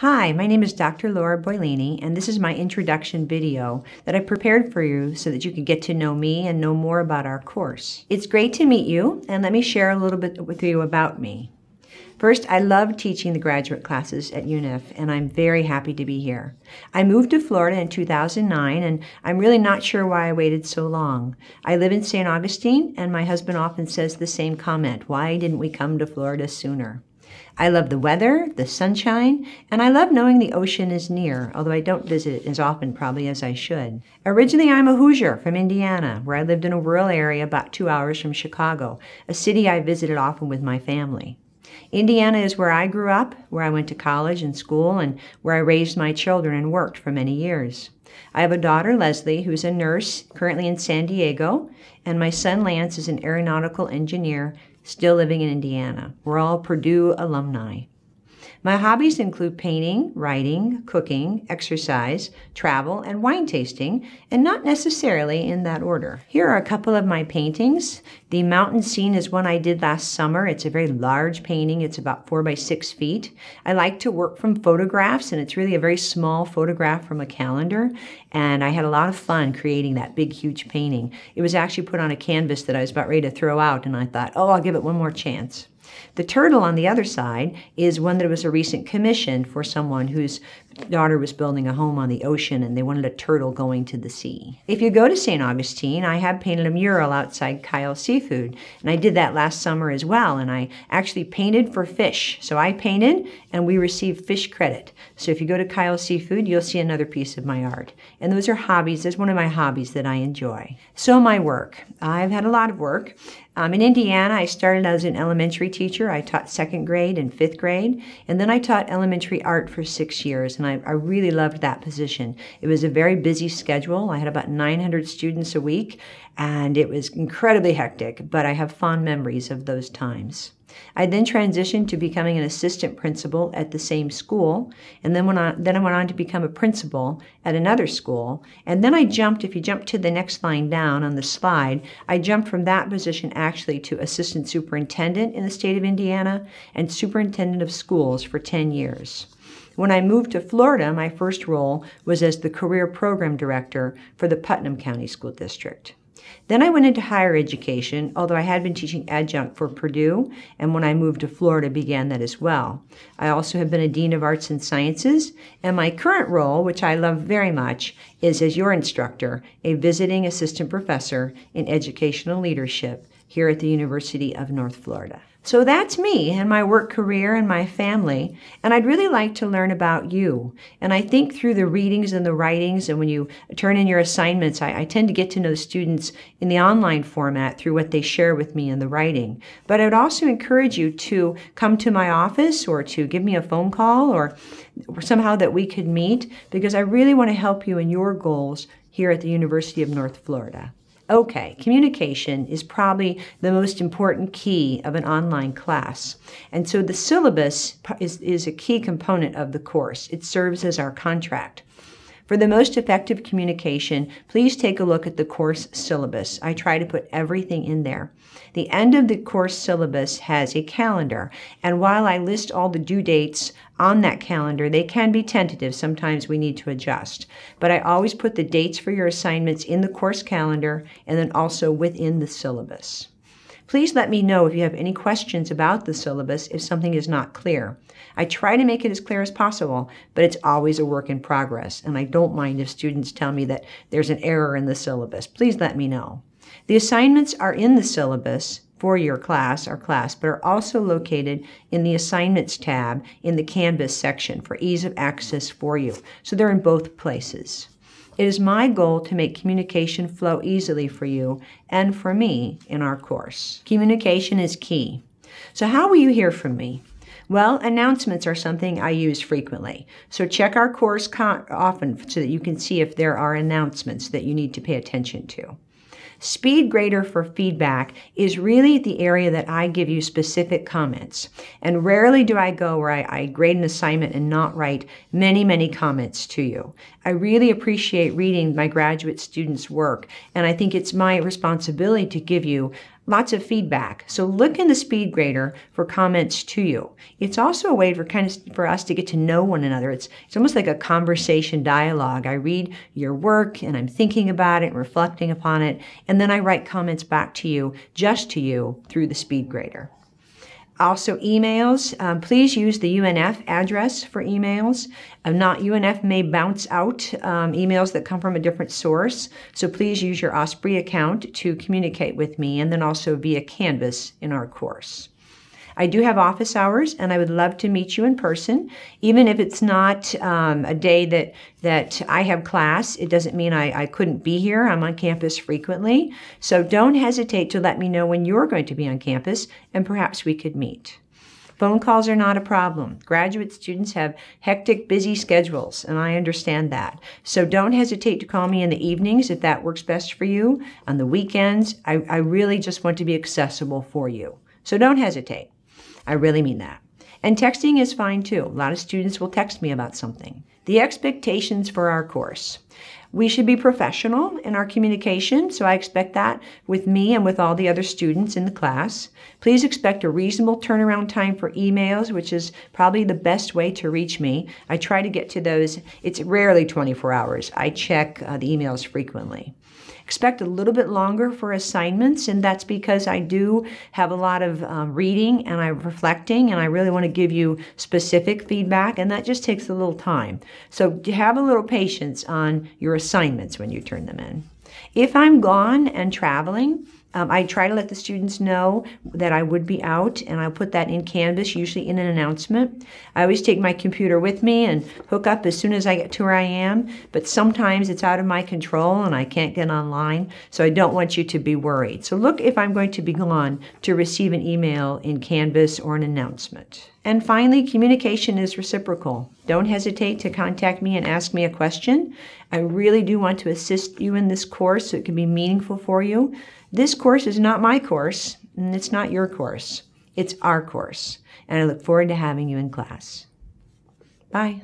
Hi, my name is Dr. Laura Boilini, and this is my introduction video that I prepared for you so that you can get to know me and know more about our course. It's great to meet you, and let me share a little bit with you about me. First, I love teaching the graduate classes at UNIF, and I'm very happy to be here. I moved to Florida in 2009, and I'm really not sure why I waited so long. I live in St. Augustine, and my husband often says the same comment why didn't we come to Florida sooner? I love the weather, the sunshine, and I love knowing the ocean is near, although I don't visit it as often probably as I should. Originally, I'm a Hoosier from Indiana, where I lived in a rural area about two hours from Chicago, a city I visited often with my family. Indiana is where I grew up, where I went to college and school, and where I raised my children and worked for many years. I have a daughter, Leslie, who's a nurse currently in San Diego, and my son, Lance, is an aeronautical engineer still living in Indiana. We're all Purdue alumni. My hobbies include painting, writing, cooking, exercise, travel, and wine tasting, and not necessarily in that order. Here are a couple of my paintings. The mountain scene is one I did last summer. It's a very large painting. It's about four by six feet. I like to work from photographs, and it's really a very small photograph from a calendar. And I had a lot of fun creating that big, huge painting. It was actually put on a canvas that I was about ready to throw out, and I thought, oh, I'll give it one more chance. The turtle on the other side is one that was a recent commission for someone whose daughter was building a home on the ocean and they wanted a turtle going to the sea. If you go to St. Augustine, I have painted a mural outside Kyle Seafood, and I did that last summer as well, and I actually painted for fish. So I painted and we received fish credit. So if you go to Kyle Seafood, you'll see another piece of my art. And those are hobbies. That's one of my hobbies that I enjoy. So my work. I've had a lot of work. Um, in Indiana, I started as an elementary teacher. I taught second grade and fifth grade, and then I taught elementary art for six years, and I, I really loved that position. It was a very busy schedule. I had about 900 students a week, and it was incredibly hectic, but I have fond memories of those times. I then transitioned to becoming an assistant principal at the same school, and then went on, then I went on to become a principal at another school, and then I jumped. If you jump to the next line down on the slide, I jumped from that position actually to assistant superintendent in the state of Indiana and superintendent of schools for 10 years. When I moved to Florida, my first role was as the career program director for the Putnam County School District. Then I went into higher education, although I had been teaching adjunct for Purdue, and when I moved to Florida began that as well. I also have been a Dean of Arts and Sciences, and my current role, which I love very much, is as your instructor, a visiting assistant professor in educational leadership here at the University of North Florida. So that's me and my work career and my family. And I'd really like to learn about you. And I think through the readings and the writings, and when you turn in your assignments, I, I tend to get to know the students in the online format through what they share with me in the writing. But I would also encourage you to come to my office or to give me a phone call or, or somehow that we could meet because I really want to help you in your goals here at the University of North Florida. Okay, communication is probably the most important key of an online class. And so the syllabus is, is a key component of the course. It serves as our contract. For the most effective communication, please take a look at the course syllabus. I try to put everything in there. The end of the course syllabus has a calendar, and while I list all the due dates on that calendar, they can be tentative. Sometimes we need to adjust. But I always put the dates for your assignments in the course calendar and then also within the syllabus. Please let me know if you have any questions about the syllabus if something is not clear. I try to make it as clear as possible, but it's always a work in progress, and I don't mind if students tell me that there's an error in the syllabus. Please let me know. The assignments are in the syllabus for your class, or class, but are also located in the Assignments tab in the Canvas section for ease of access for you. So they're in both places. It is my goal to make communication flow easily for you and for me in our course. Communication is key. So how will you hear from me? Well, announcements are something I use frequently. So check our course often so that you can see if there are announcements that you need to pay attention to. Speed grader for feedback is really the area that I give you specific comments. And rarely do I go where I, I, grade an assignment and not write many, many comments to you. I really appreciate reading my graduate students' work, and I think it's my responsibility to give you lots of feedback. So look in the speed grader for comments to you. It's also a way for kind of for us to get to know one another. It's it's almost like a conversation dialogue. I read your work and I'm thinking about it reflecting upon it, and then I write comments back to you, just to you, through the speed grader. Also, emails. Um, please use the UNF address for emails. Not UNF may bounce out um, emails that come from a different source. So please use your Osprey account to communicate with me and then also via Canvas in our course. I do have office hours, and I would love to meet you in person. Even if it's not um, a day that that I have class, it doesn't mean I, I couldn't be here. I'm on campus frequently, so don't hesitate to let me know when you're going to be on campus, and perhaps we could meet. Phone calls are not a problem. Graduate students have hectic, busy schedules, and I understand that. So don't hesitate to call me in the evenings if that works best for you. On the weekends, I, I really just want to be accessible for you. So don't hesitate. I really mean that. And texting is fine too. A lot of students will text me about something. The expectations for our course. We should be professional in our communication, so I expect that with me and with all the other students in the class. Please expect a reasonable turnaround time for emails, which is probably the best way to reach me. I try to get to those, it's rarely 24 hours. I check uh, the emails frequently expect a little bit longer for assignments, and that's because I do have a lot of um, reading and I'm reflecting, and I really want to give you specific feedback, and that just takes a little time. So have a little patience on your assignments when you turn them in. If I'm gone and traveling, um, I try to let the students know that I would be out, and I'll put that in Canvas, usually in an announcement. I always take my computer with me and hook up as soon as I get to where I am, but sometimes it's out of my control and I can't get online, so I don't want you to be worried. So look if I'm going to be gone to receive an email in Canvas or an announcement. And finally, communication is reciprocal. Don't hesitate to contact me and ask me a question. I really do want to assist you in this course so it can be meaningful for you. This course is not my course, and it's not your course. It's our course, and I look forward to having you in class. Bye.